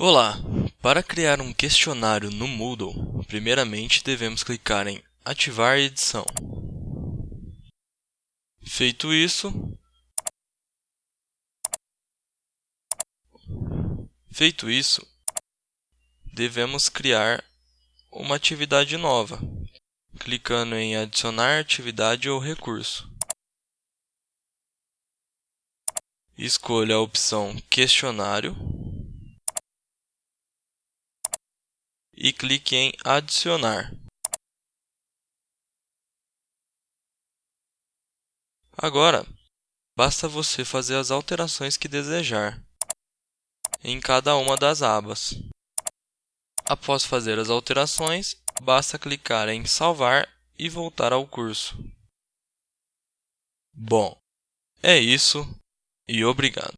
Olá! Para criar um questionário no Moodle, primeiramente devemos clicar em Ativar edição. Feito isso, feito isso, devemos criar uma atividade nova, clicando em Adicionar atividade ou recurso. Escolha a opção Questionário e clique em Adicionar. Agora, basta você fazer as alterações que desejar em cada uma das abas. Após fazer as alterações, basta clicar em Salvar e voltar ao curso. Bom, é isso e obrigado.